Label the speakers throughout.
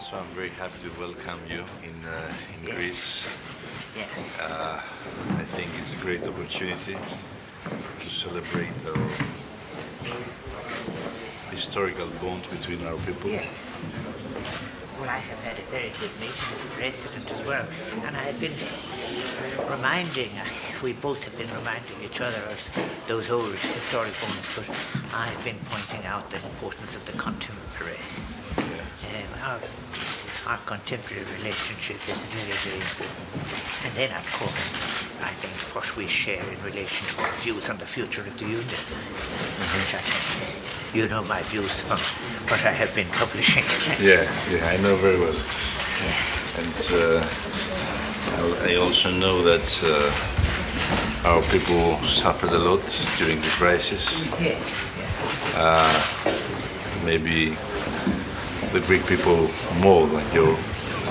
Speaker 1: So I'm very happy to welcome you in, uh, in
Speaker 2: Yes.
Speaker 1: Greece.
Speaker 2: Yeah.
Speaker 1: Uh, I think it's a great opportunity to celebrate our historical bond between our people.
Speaker 2: Yes. Well, I have had a very good meeting with the president as well, and I have been reminding, we both have been reminding each other of those old historic bonds, but I have been pointing out the importance of the contemporary. Uh, our, contemporary relationship is very, very important. And then, of course, I think what we share in relation to our views on the future of the Union, which I think you know my views from what I have been publishing.
Speaker 1: Yeah, yeah, I know very well. And uh, I also know that uh, our people suffered a lot during the crisis.
Speaker 2: Yes. Yeah.
Speaker 1: Maybe the Greek people more than you,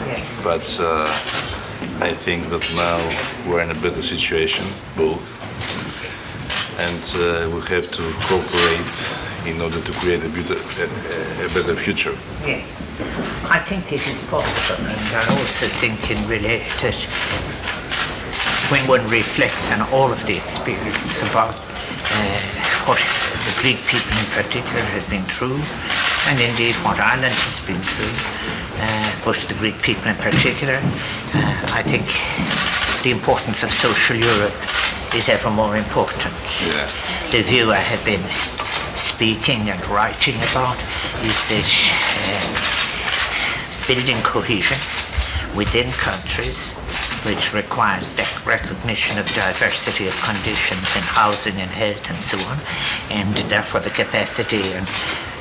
Speaker 2: Yes.
Speaker 1: but uh, I think that now we're in a better situation, both, and uh, we have to cooperate in order to create a, better, a, a better future.
Speaker 2: Yes. I think it is possible, and I also think in related when one reflects on all of the experience about uh, what the Greek people in particular has been through, and indeed what Ireland has been through, uh, but the Greek people in particular, uh, I think the importance of social Europe is ever more important.
Speaker 1: Yeah.
Speaker 2: The view I have been speaking and writing about is this um, building cohesion within countries which requires the recognition of diversity of conditions in housing and health and so on, and therefore the capacity and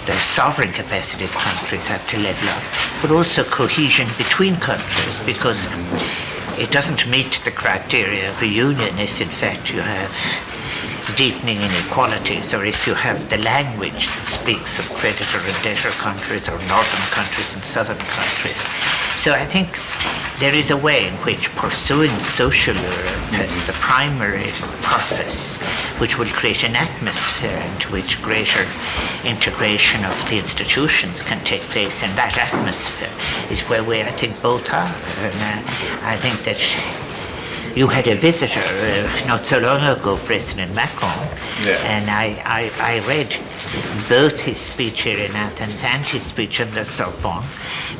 Speaker 2: the sovereign capacities countries have to level up, but also cohesion between countries because it doesn't meet the criteria of a union if in fact you have deepening inequalities or if you have the language that speaks of creditor and debtor countries or northern countries and southern countries. So I think there is a way in which pursuing social Europe has the primary purpose which will create an atmosphere into which greater integration of the institutions can take place and that atmosphere is where we I think both are. And uh, I think that you had a visitor uh, not so long ago, President Macron,
Speaker 1: Yeah.
Speaker 2: and I, I, I read both his speech here in Athens and his speech in the Sorbonne.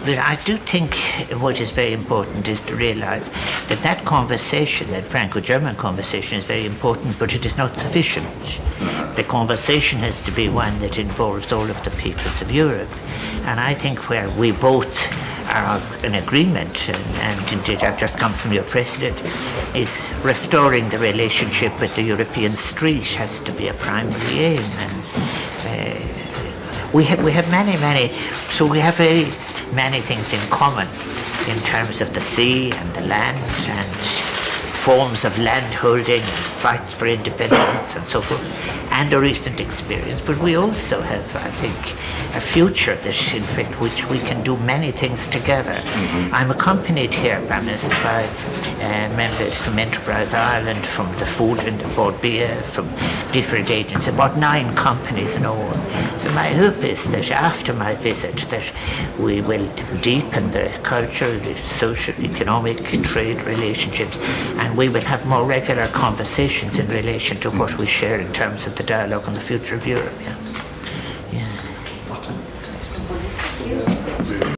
Speaker 2: But I do think what is very important is to realize that that conversation, that Franco-German conversation, is very important, but it is not sufficient. The conversation has to be one that involves all of the peoples of Europe. And I think where we both in agreement, and, and indeed I've just come from your president, is restoring the relationship with the European street has to be a primary aim. And uh, we have we have many many, so we have very many things in common in terms of the sea and the land and forms of landholding and fights for independence and so forth, and a recent experience. But we also have, I think, a future that, in fact, which we can do many things together. I'm accompanied here, Minister, by uh, members from Enterprise Ireland, from the Food and the Bord Bia, from different agents, about nine companies in all. So my hope is that after my visit, that we will deepen the cultural, the social, economic, trade relationships, and we will have more regular conversations in relation to what we share in terms of the dialogue on the future of Europe. Yeah.